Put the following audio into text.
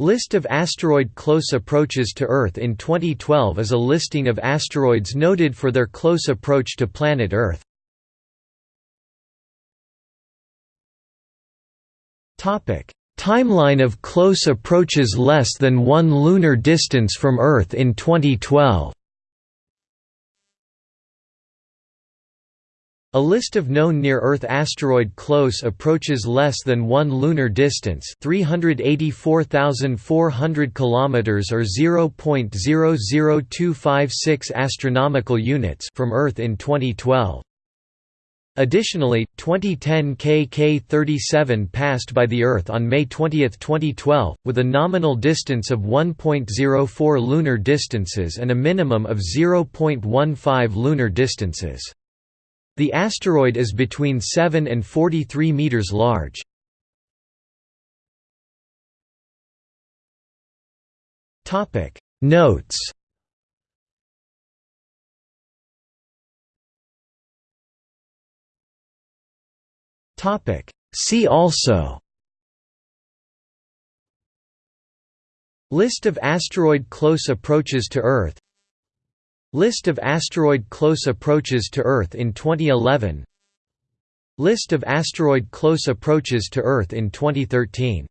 List of asteroid close approaches to Earth in 2012 is a listing of asteroids noted for their close approach to planet Earth. Timeline of close approaches less than one lunar distance from Earth in 2012 A list of known near-Earth asteroid close approaches less than 1 lunar distance, 384,400 kilometers or 0.00256 astronomical units from Earth in 2012. Additionally, 2010 KK-37 passed by the Earth on May 20, 2012, with a nominal distance of 1.04 lunar distances and a minimum of 0.15 lunar distances. The asteroid is between 7 and 43 meters large. Topic Notes Topic See also List of asteroid close approaches to Earth List of asteroid close approaches to Earth in 2011 List of asteroid close approaches to Earth in 2013